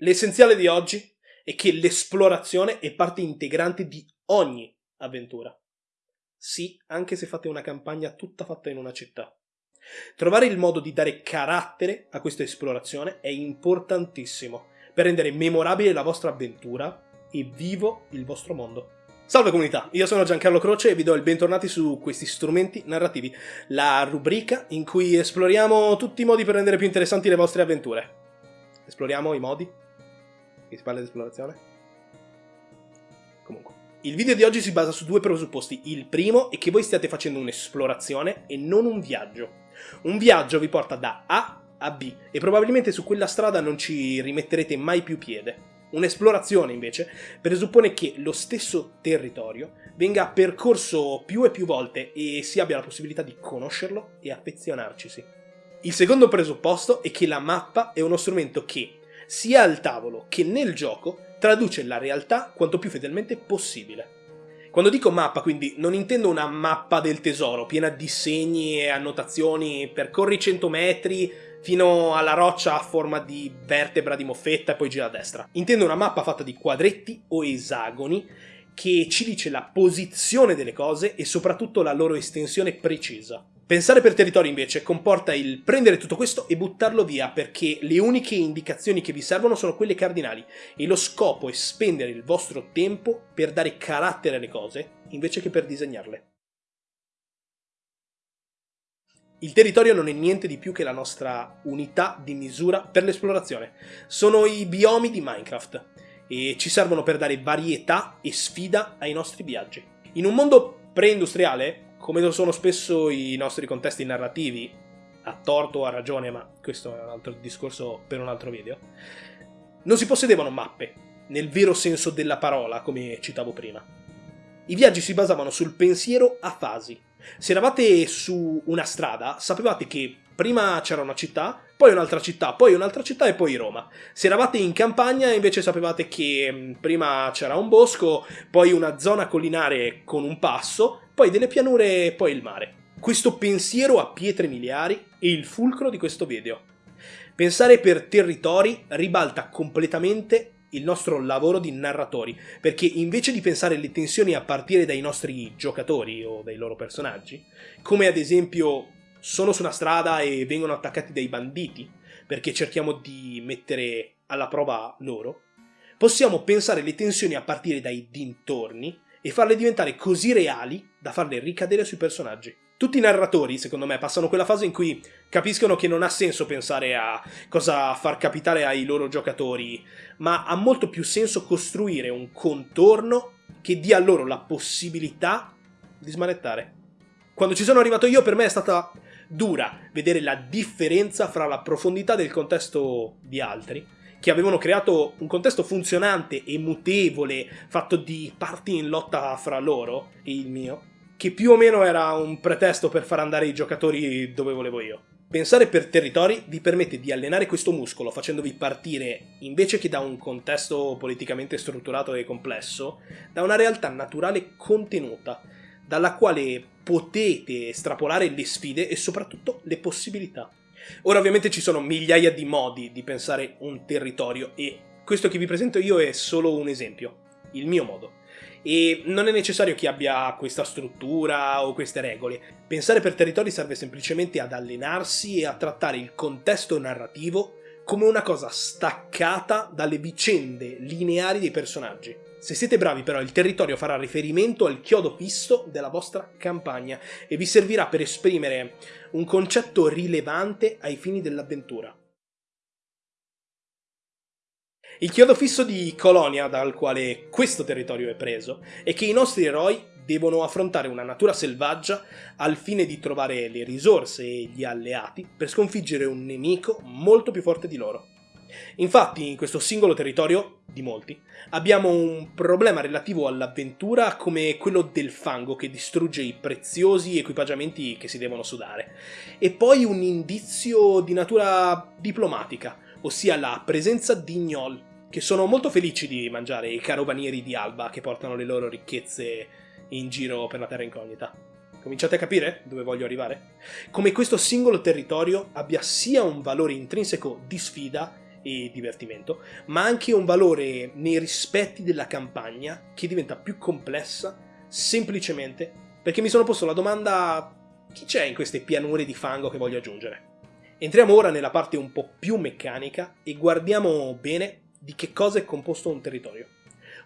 L'essenziale di oggi è che l'esplorazione è parte integrante di ogni avventura. Sì, anche se fate una campagna tutta fatta in una città. Trovare il modo di dare carattere a questa esplorazione è importantissimo per rendere memorabile la vostra avventura e vivo il vostro mondo. Salve comunità, io sono Giancarlo Croce e vi do il bentornati su questi strumenti narrativi, la rubrica in cui esploriamo tutti i modi per rendere più interessanti le vostre avventure. Esploriamo i modi? Che si parla di esplorazione? Comunque. Il video di oggi si basa su due presupposti. Il primo è che voi stiate facendo un'esplorazione e non un viaggio. Un viaggio vi porta da A a B e probabilmente su quella strada non ci rimetterete mai più piede. Un'esplorazione, invece, presuppone che lo stesso territorio venga percorso più e più volte e si abbia la possibilità di conoscerlo e affezionarcisi. Il secondo presupposto è che la mappa è uno strumento che, sia al tavolo che nel gioco, traduce la realtà quanto più fedelmente possibile. Quando dico mappa, quindi, non intendo una mappa del tesoro, piena di segni e annotazioni, percorri 100 metri fino alla roccia a forma di vertebra di moffetta e poi gira a destra. Intendo una mappa fatta di quadretti o esagoni che ci dice la posizione delle cose e soprattutto la loro estensione precisa. Pensare per territorio invece comporta il prendere tutto questo e buttarlo via perché le uniche indicazioni che vi servono sono quelle cardinali e lo scopo è spendere il vostro tempo per dare carattere alle cose invece che per disegnarle. Il territorio non è niente di più che la nostra unità di misura per l'esplorazione. Sono i biomi di Minecraft e ci servono per dare varietà e sfida ai nostri viaggi. In un mondo pre-industriale come lo sono spesso i nostri contesti narrativi, a torto o a ragione, ma questo è un altro discorso per un altro video, non si possedevano mappe, nel vero senso della parola, come citavo prima. I viaggi si basavano sul pensiero a fasi. Se eravate su una strada, sapevate che prima c'era una città, poi un'altra città, poi un'altra città e poi Roma. Se eravate in campagna invece sapevate che mm, prima c'era un bosco, poi una zona collinare con un passo, poi delle pianure e poi il mare. Questo pensiero a pietre miliari è il fulcro di questo video. Pensare per territori ribalta completamente il nostro lavoro di narratori, perché invece di pensare le tensioni a partire dai nostri giocatori o dai loro personaggi, come ad esempio sono su una strada e vengono attaccati dai banditi, perché cerchiamo di mettere alla prova loro, possiamo pensare le tensioni a partire dai dintorni e farle diventare così reali da farle ricadere sui personaggi. Tutti i narratori, secondo me, passano quella fase in cui capiscono che non ha senso pensare a cosa far capitare ai loro giocatori, ma ha molto più senso costruire un contorno che dia loro la possibilità di smanettare. Quando ci sono arrivato io, per me è stata dura vedere la differenza fra la profondità del contesto di altri che avevano creato un contesto funzionante e mutevole, fatto di parti in lotta fra loro e il mio, che più o meno era un pretesto per far andare i giocatori dove volevo io. Pensare per territori vi permette di allenare questo muscolo facendovi partire, invece che da un contesto politicamente strutturato e complesso, da una realtà naturale contenuta, dalla quale potete estrapolare le sfide e soprattutto le possibilità. Ora ovviamente ci sono migliaia di modi di pensare un territorio e questo che vi presento io è solo un esempio, il mio modo. E non è necessario che abbia questa struttura o queste regole. Pensare per territori serve semplicemente ad allenarsi e a trattare il contesto narrativo come una cosa staccata dalle vicende lineari dei personaggi. Se siete bravi però il territorio farà riferimento al chiodo fisso della vostra campagna e vi servirà per esprimere un concetto rilevante ai fini dell'avventura. Il chiodo fisso di Colonia dal quale questo territorio è preso è che i nostri eroi devono affrontare una natura selvaggia al fine di trovare le risorse e gli alleati per sconfiggere un nemico molto più forte di loro. Infatti in questo singolo territorio, di molti, abbiamo un problema relativo all'avventura come quello del fango che distrugge i preziosi equipaggiamenti che si devono sudare, e poi un indizio di natura diplomatica, ossia la presenza di gnoll, che sono molto felici di mangiare i carovanieri di Alba che portano le loro ricchezze in giro per la terra incognita. Cominciate a capire dove voglio arrivare? Come questo singolo territorio abbia sia un valore intrinseco di sfida e divertimento, ma anche un valore nei rispetti della campagna che diventa più complessa semplicemente perché mi sono posto la domanda chi c'è in queste pianure di fango che voglio aggiungere? Entriamo ora nella parte un po' più meccanica e guardiamo bene di che cosa è composto un territorio.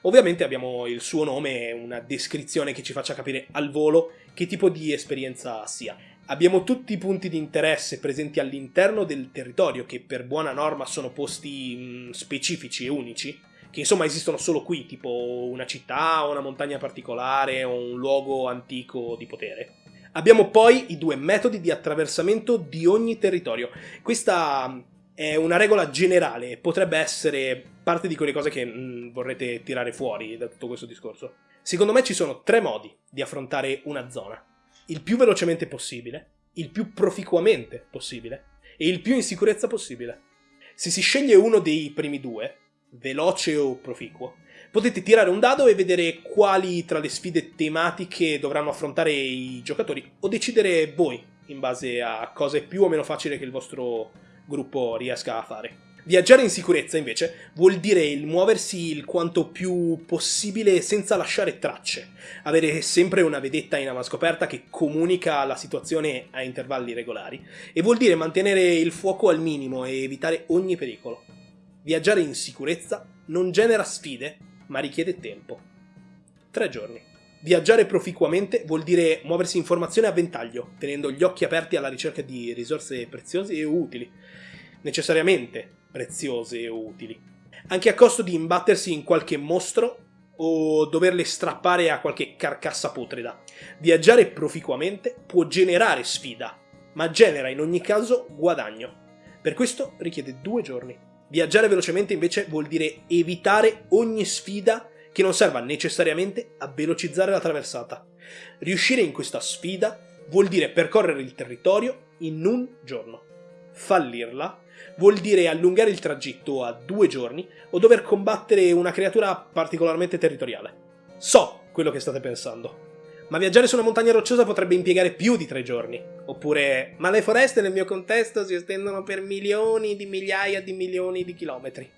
Ovviamente abbiamo il suo nome e una descrizione che ci faccia capire al volo che tipo di esperienza sia. Abbiamo tutti i punti di interesse presenti all'interno del territorio che per buona norma sono posti mh, mm, specifici e unici, che insomma esistono solo qui, tipo una città, una montagna particolare o un luogo antico di potere. Abbiamo poi i due metodi di attraversamento di ogni territorio. Questa mm, è una regola generale, potrebbe essere parte di quelle cose che mh, mm, vorrete tirare fuori da tutto questo discorso. Secondo me ci sono tre modi di affrontare una zona. Il più velocemente possibile, il più proficuamente possibile e il più in sicurezza possibile. Se si sceglie uno dei primi due, veloce o proficuo, potete tirare un dado e vedere quali tra le sfide tematiche dovranno affrontare i giocatori o decidere voi in base a cosa è più o meno facile che il vostro gruppo riesca a fare. Viaggiare in sicurezza, invece, vuol dire il muoversi il quanto più possibile senza lasciare tracce, avere sempre una vedetta in avanscoperta che comunica la situazione a intervalli regolari, e vuol dire mantenere il fuoco al minimo e evitare ogni pericolo. Viaggiare in sicurezza non genera sfide, ma richiede tempo. Tre giorni. Viaggiare proficuamente vuol dire muoversi in formazione a ventaglio, tenendo gli occhi aperti alla ricerca di risorse preziose e utili. Necessariamente preziose e utili. Anche a costo di imbattersi in qualche mostro o doverle strappare a qualche carcassa putrida. Viaggiare proficuamente può generare sfida, ma genera in ogni caso guadagno. Per questo richiede due giorni. Viaggiare velocemente invece vuol dire evitare ogni sfida che non serva necessariamente a velocizzare la traversata. Riuscire in questa sfida vuol dire percorrere il territorio in un giorno. Fallirla vuol dire allungare il tragitto a due giorni o dover combattere una creatura particolarmente territoriale. So quello che state pensando ma viaggiare su una montagna rocciosa potrebbe impiegare più di tre giorni. Oppure, ma le foreste nel mio contesto si estendono per milioni di migliaia di milioni di chilometri.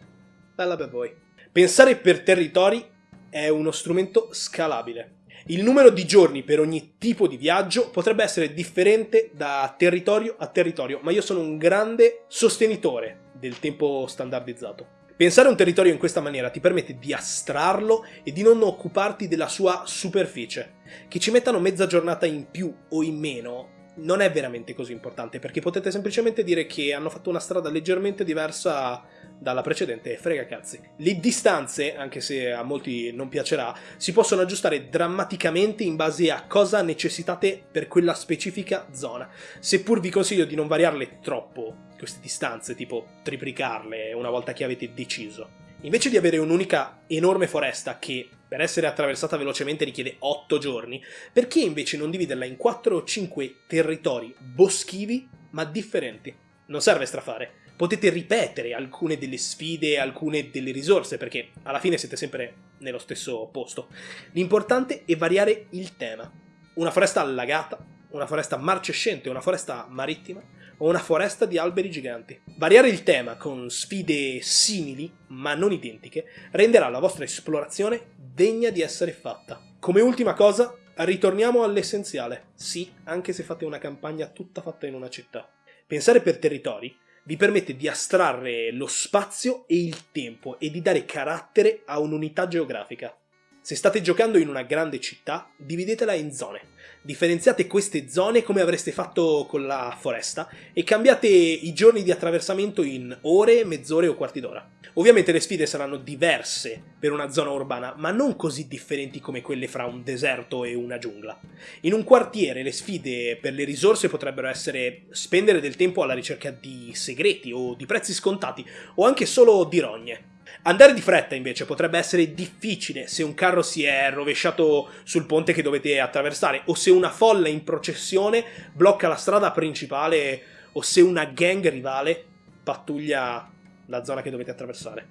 Bella per voi. Pensare per territori è uno strumento scalabile. Il numero di giorni per ogni tipo di viaggio potrebbe essere differente da territorio a territorio, ma io sono un grande sostenitore del tempo standardizzato. Pensare a un territorio in questa maniera ti permette di astrarlo e di non occuparti della sua superficie. Che ci mettano mezza giornata in più o in meno non è veramente così importante perché potete semplicemente dire che hanno fatto una strada leggermente diversa dalla precedente frega cazzi. Le distanze, anche se a molti non piacerà, si possono aggiustare drammaticamente in base a cosa necessitate per quella specifica zona, seppur vi consiglio di non variarle troppo queste distanze, tipo triplicarle una volta che avete deciso. Invece di avere un'unica enorme foresta che per essere attraversata velocemente richiede 8 giorni, perché invece non dividerla in 4 o 5 territori boschivi ma differenti? Non serve strafare. Potete ripetere alcune delle sfide, alcune delle risorse, perché alla fine siete sempre nello stesso posto. L'importante è variare il tema. Una foresta allagata, una foresta marcescente, una foresta marittima, o una foresta di alberi giganti. Variare il tema con sfide simili, ma non identiche, renderà la vostra esplorazione degna di essere fatta. Come ultima cosa, ritorniamo all'essenziale. Sì, anche se fate una campagna tutta fatta in una città. Pensare per territori vi permette di astrarre lo spazio e il tempo e di dare carattere a un'unità geografica. Se state giocando in una grande città, dividetela in zone. Differenziate queste zone come avreste fatto con la foresta e cambiate i giorni di attraversamento in ore, mezz'ore o quarti d'ora. Ovviamente le sfide saranno diverse per una zona urbana, ma non così differenti come quelle fra un deserto e una giungla. In un quartiere le sfide per le risorse potrebbero essere spendere del tempo alla ricerca di segreti o di prezzi scontati o anche solo di rogne. Andare di fretta invece potrebbe essere difficile se un carro si è rovesciato sul ponte che dovete attraversare o se una folla in processione blocca la strada principale o se una gang rivale pattuglia la zona che dovete attraversare.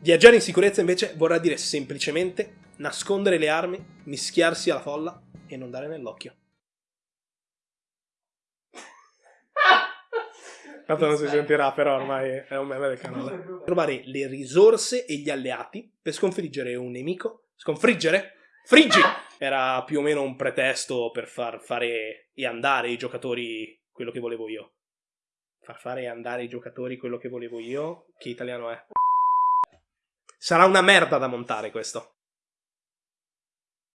Viaggiare in sicurezza invece vorrà dire semplicemente nascondere le armi, mischiarsi alla folla e non dare nell'occhio. Tanto non si sentirà, però ormai è un meme del canale. Trovare le risorse e gli alleati per sconfiggere un nemico. Sconfiggere? Friggi! Era più o meno un pretesto per far fare e andare i giocatori quello che volevo io. Far fare e andare i giocatori quello che volevo io. Che italiano è? Sarà una merda da montare questo.